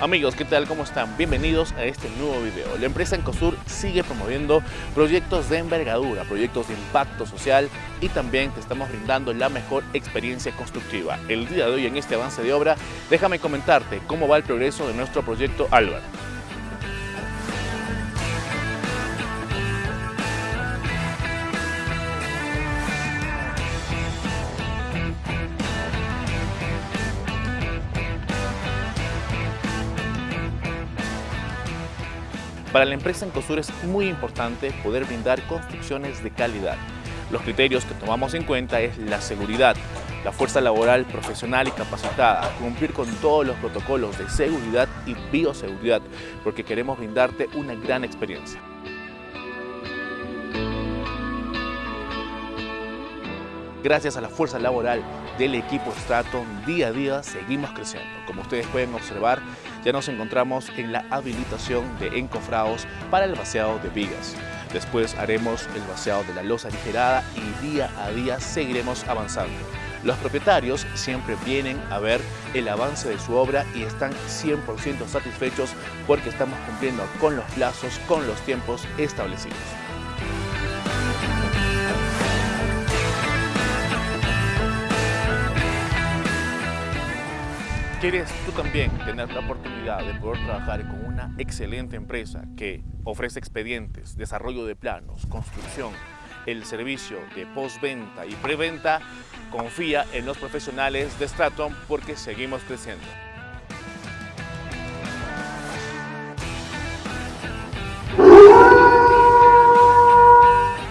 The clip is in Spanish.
Amigos, ¿qué tal? ¿Cómo están? Bienvenidos a este nuevo video. La empresa Encosur sigue promoviendo proyectos de envergadura, proyectos de impacto social y también te estamos brindando la mejor experiencia constructiva. El día de hoy en este avance de obra, déjame comentarte cómo va el progreso de nuestro proyecto Álvaro. Para la empresa Encosur es muy importante poder brindar construcciones de calidad. Los criterios que tomamos en cuenta es la seguridad, la fuerza laboral profesional y capacitada, cumplir con todos los protocolos de seguridad y bioseguridad, porque queremos brindarte una gran experiencia. Gracias a la fuerza laboral del equipo Straton, día a día seguimos creciendo. Como ustedes pueden observar, ya nos encontramos en la habilitación de encofrados para el vaciado de vigas. Después haremos el vaciado de la losa aligerada y día a día seguiremos avanzando. Los propietarios siempre vienen a ver el avance de su obra y están 100% satisfechos porque estamos cumpliendo con los plazos, con los tiempos establecidos. ¿Quieres tú también tener la oportunidad de poder trabajar con una excelente empresa que ofrece expedientes, desarrollo de planos, construcción, el servicio de postventa y preventa? Confía en los profesionales de Straton porque seguimos creciendo.